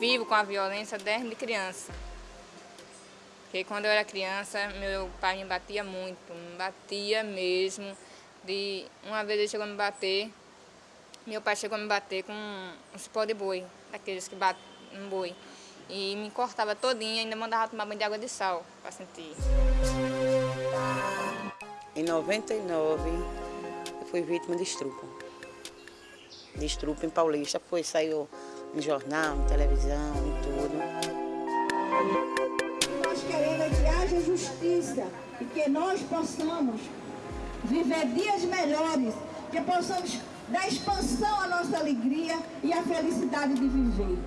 vivo com a violência desde criança. Porque quando eu era criança, meu pai me batia muito, me batia mesmo. De, uma vez ele chegou a me bater, meu pai chegou a me bater com um cipó de boi, daqueles que batem um boi. E me cortava todinha ainda mandava tomar banho de água de sal para sentir. Em 99, eu fui vítima de estupro. De estupro em Paulista. Foi, saiu no jornal, na televisão, em tudo. Nós queremos que haja justiça e que nós possamos viver dias melhores, que possamos dar expansão à nossa alegria e à felicidade de viver.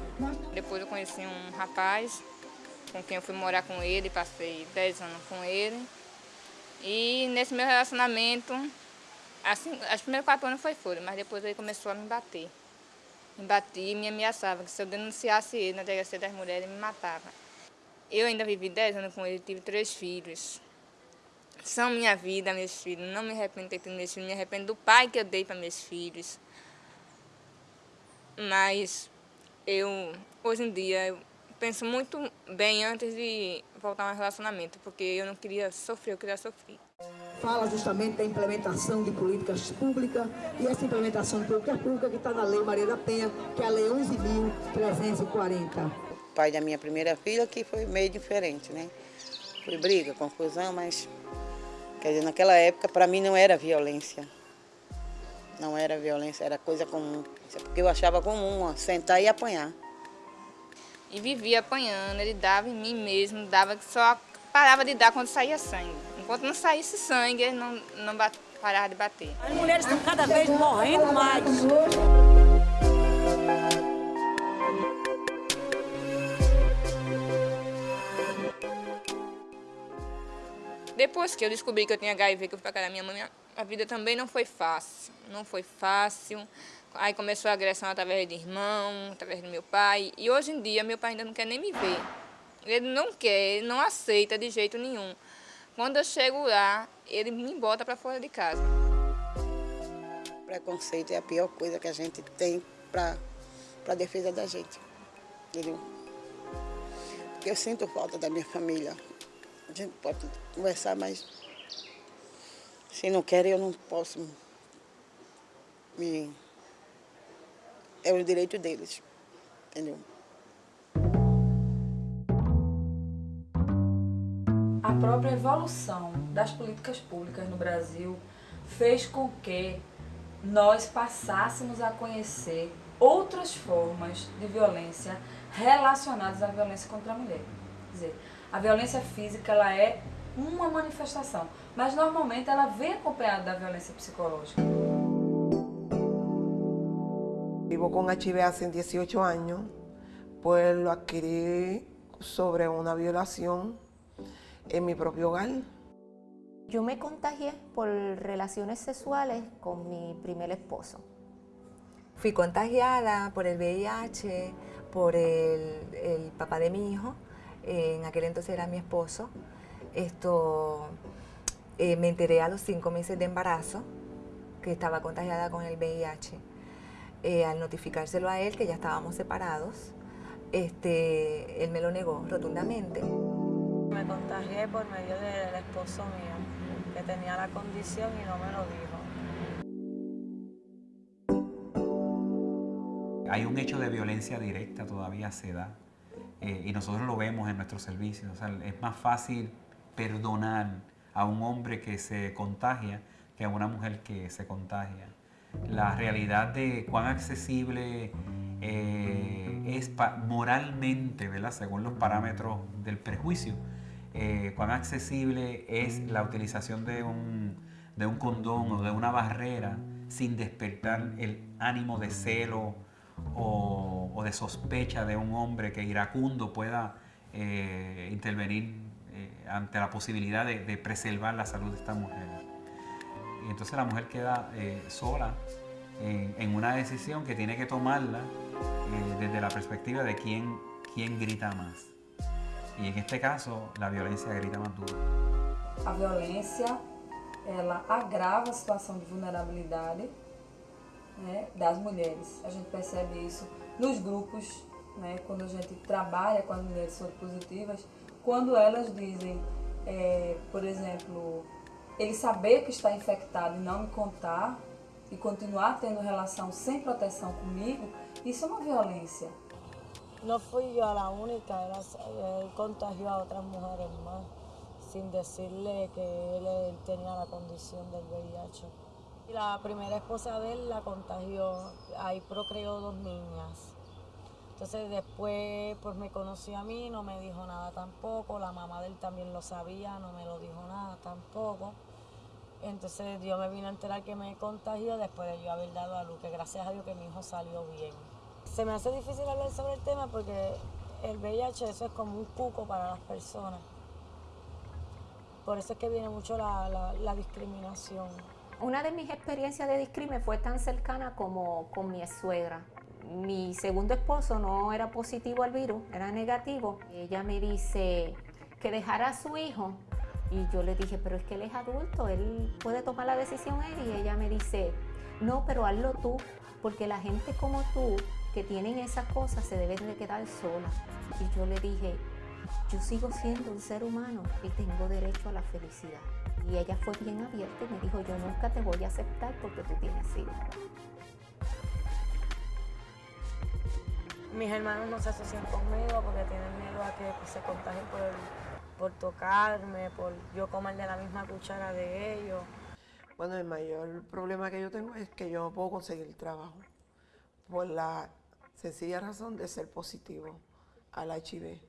Depois eu conheci um rapaz com quem eu fui morar com ele, passei 10 anos com ele. E nesse meu relacionamento, assim, os primeiros quatro anos foi fora, mas depois ele começou a me bater. Me batia e me ameaçava, que se eu denunciasse ele na delegacia das mulheres, ele me matava. Eu ainda vivi 10 anos com ele, tive três filhos. São minha vida, meus filhos. Não me arrependo de ter meus filhos, me arrependo do pai que eu dei para meus filhos. Mas eu, hoje em dia, eu penso muito bem antes de voltar a um relacionamento, porque eu não queria sofrer, eu queria sofrer. Fala justamente da implementação de políticas públicas e essa implementação de políticas públicas que está na Lei Maria da Penha, que é a Lei 11.340. O pai da minha primeira filha que foi meio diferente, né? Foi briga, confusão, mas... Quer dizer, naquela época, para mim, não era violência. Não era violência, era coisa comum. Porque eu achava comum, ó, sentar e apanhar e vivia apanhando, ele dava em mim mesmo, dava que só parava de dar quando saía sangue. Enquanto não saísse sangue, não, não parava de bater. As mulheres estão cada vez morrendo mais. Depois que eu descobri que eu tinha HIV, que eu fui para casa da minha mãe, a vida também não foi fácil. Não foi fácil. Aí começou a agressão através de irmão, através do meu pai. E hoje em dia, meu pai ainda não quer nem me ver. Ele não quer, ele não aceita de jeito nenhum. Quando eu chego lá, ele me bota para fora de casa. Preconceito é a pior coisa que a gente tem para a defesa da gente. Entendeu? Porque eu sinto falta da minha família. A gente pode conversar, mas se não querem, eu não posso me é o direito deles, entendeu? A própria evolução das políticas públicas no Brasil fez com que nós passássemos a conhecer outras formas de violência relacionadas à violência contra a mulher. Quer dizer, a violência física ela é uma manifestação, mas normalmente ela vem acompanhada da violência psicológica. Vivo con HIV hace 18 años, pues lo adquirí sobre una violación en mi propio hogar. Yo me contagié por relaciones sexuales con mi primer esposo. Fui contagiada por el VIH, por el, papá de mi hijo, en aquel entonces era mi esposo. Esto, eh, me enteré a los cinco meses de embarazo que estaba contagiada con el VIH. Eh, al notificárselo a él que ya estábamos separados, este, él me lo negó rotundamente. Me contagié por medio del esposo mío, que tenía la condición y no me lo dijo. Hay un hecho de violencia directa todavía se da eh, y nosotros lo vemos en nuestros servicios. es más fácil perdonar a un hombre que se contagia que a una mujer que se contagia la realidad de cuán accesible eh, es moralmente, ¿verdad? según los parámetros del prejuicio, eh, cuán accesible es la utilización de un, condón o de una barrera sin despertar el ánimo de celo o, de sospecha de un hombre que iracundo pueda eh, intervenir ante la posibilidad de, preservar la salud de esta mujer y entonces la mujer queda eh, sola en, una decisión que tiene que tomarla eh, desde la perspectiva de quién grita más. Y en este caso, la violencia grita más duro. A violência, ela agrava a situação de vulnerabilidade né, das mulheres. A gente percebe isso nos grupos né, quando a gente trabalha com as mulheres soropositivas, quando elas dizem, é, por exemplo, ele saber que está infectado e não me contar e continuar tendo relação sem proteção comigo, isso é uma violência. No fui yo la única, era, él contagió a otras mujeres más, sin decirle que él tenía la condición del VIH. La primera esposa de él la contagió, ahí procreó dos niñas. Entonces después pues me conoció a mí, no me dijo nada tampoco, la mamá de él también lo sabía, no me lo dijo nada tampoco. Entonces yo me vine a enterar que me contagió después de yo haber dado a luz, que gracias a Dios que mi hijo salió bien. Se me hace difícil hablar sobre el tema porque el VIH eso es como un cuco para las personas. Por eso es que viene mucho la, discriminación. Una de mis experiencias de discrimen fue tan cercana como con mi suegra. Mi segundo esposo no era positivo al virus, era negativo. Ella me dice que dejara a su hijo y yo le dije, pero es que él es adulto, él puede tomar la decisión él. Y ella me dice, no, pero hazlo tú, porque la gente como tú que tienen esas cosas se deben de quedar sola. Y yo le dije, yo sigo siendo un ser humano y tengo derecho a la felicidad. Y ella fue bien abierta y me dijo, yo nunca te voy a aceptar porque tú tienes hijos. Mis hermanos no se asocian conmigo porque tienen miedo a que pues, se contagien por, por tocarme, por yo comer de la misma cuchara de ellos. Bueno, el mayor problema que yo tengo es que yo no puedo conseguir trabajo por la sencilla razón de ser positivo al HIV.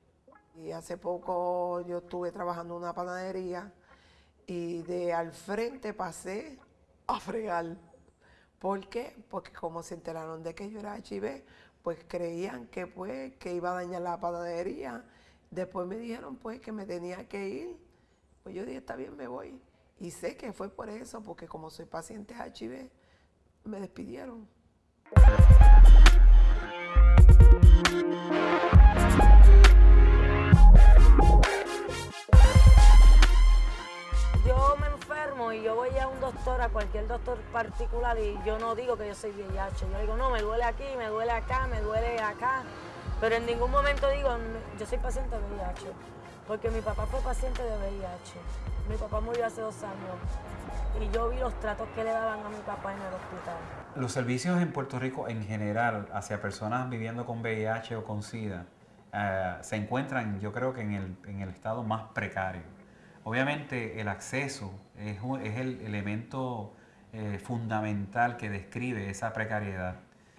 Y hace poco yo estuve trabajando en una panadería y de al frente pasé a fregar. ¿Por qué? Porque como se enteraron de que yo era HIV, pues creían que pues que iba a dañar la panadería. Después me dijeron pues que me tenía que ir. Pues yo dije, está bien, me voy. Y sé que fue por eso, porque como soy paciente HIV, me despidieron. A un doctor, a cualquier doctor particular y yo no digo que yo soy VIH. Yo digo, no, me duele aquí, me duele acá, me duele acá. Pero en ningún momento digo, yo soy paciente de VIH. Porque mi papá fue paciente de VIH. Mi papá murió hace dos años y yo vi los tratos que le daban a mi papá en el hospital. Los servicios en Puerto Rico en general hacia personas viviendo con VIH o con SIDA eh, se encuentran yo creo que en el, en el, estado más precario. Obviamente el acceso es, el elemento eh, fundamental que describe esa precariedad.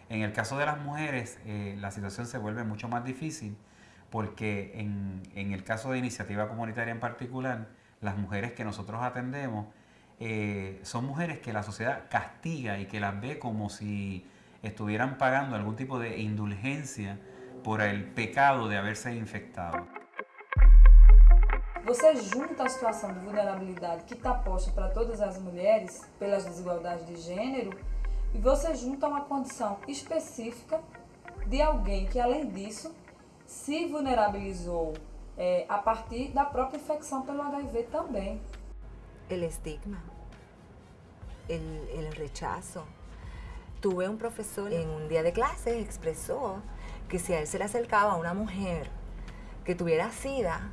En el caso de las mujeres eh, la situación se vuelve mucho más difícil porque en, en el caso de iniciativa comunitaria en particular, las mujeres que nosotros atendemos eh, son mujeres que la sociedad castiga y que las ve como si estuvieran pagando algún tipo de indulgencia por el pecado de haberse infectado. Você junta a situação de vulnerabilidade que está posta para todas as mulheres pelas desigualdades de gênero e você junta uma condição específica de alguém que, além disso, se vulnerabilizou é, a partir da própria infecção pelo HIV também. El estigma, el, el rechazo. Tuve un profesor en un día de clase expresó que si a él se le acercaba una mujer que tuviera sida,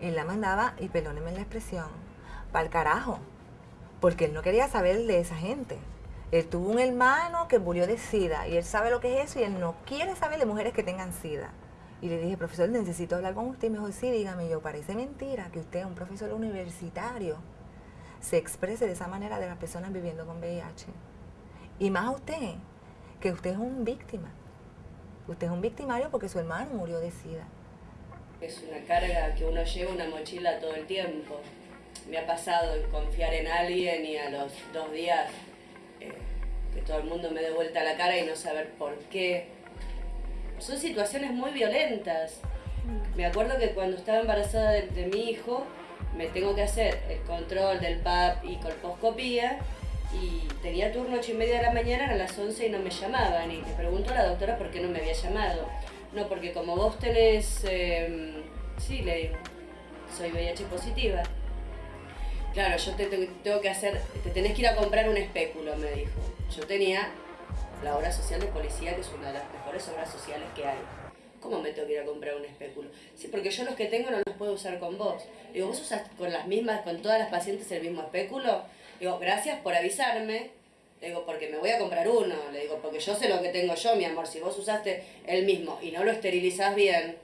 él la mandaba, y perdónenme la expresión, para el carajo, porque él no quería saber de esa gente. Él tuvo un hermano que murió de sida y él sabe lo que es eso y él no quiere saber de mujeres que tengan sida. Y le dije, profesor, necesito hablar con usted. Y me sí, dígame, yo, parece mentira que usted, un profesor universitario, se exprese de esa manera de las personas viviendo con VIH. Y más a usted, que usted es un víctima. Usted es un victimario porque su hermano murió de SIDA. Es una carga que uno lleva una mochila todo el tiempo. Me ha pasado confiar en alguien y a los dos días eh, que todo el mundo me dé vuelta la cara y no saber por qué. Son situaciones muy violentas. Me acuerdo que cuando estaba embarazada de, de mi hijo, me tengo que hacer el control del PAP y colposcopía y tenía turno 8 y media de la mañana, a las 11 y no me llamaban y le pregunto a la doctora por qué no me había llamado. No, porque como vos tenés, eh, sí, le digo, soy VIH positiva. Claro, yo te, te, tengo que hacer, te tenés que ir a comprar un espéculo, me dijo. Yo tenía la obra social de policía, que es una de las mejores obras sociales que hay. ¿Cómo me tengo que ir a comprar un espéculo? Sí, porque yo los que tengo no los puedo usar con vos. Digo, ¿vos usas con las mismas, con todas las pacientes el mismo espéculo? Digo, gracias por avisarme. Le digo, porque me voy a comprar uno. Le digo, porque yo sé lo que tengo yo, mi amor. Si vos usaste el mismo y no lo esterilizás bien,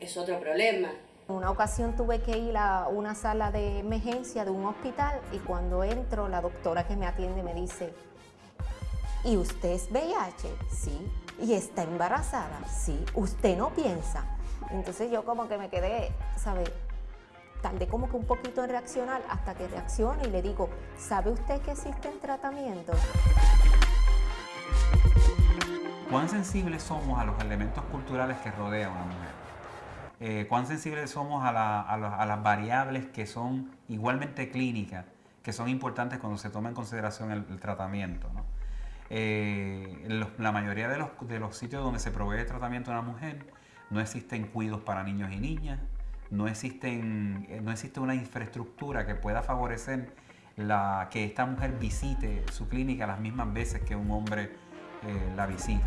es otro problema. Una ocasión tuve que ir a una sala de emergencia de un hospital y cuando entro la doctora que me atiende me dice, ¿y usted es VIH? Sí. ¿Y está embarazada? Sí. ¿Usted no piensa? Entonces yo como que me quedé, ¿sabe? Tardé como que un poquito en reaccionar hasta que reacciono y le digo, ¿sabe usted que existen tratamientos? ¿Cuán sensibles somos a los elementos culturales que rodean a una mujer? Eh, ¿Cuán sensibles somos a, las variables que son igualmente clínicas, que son importantes cuando se toma en consideración el, tratamiento? Eh, la mayoría de los, de los sitios donde se provee tratamiento a una mujer no existen cuidos para niños y niñas, no, existen, eh, no existe una infraestructura que pueda favorecer la, que esta mujer visite su clínica las mismas veces que un hombre eh, la visita.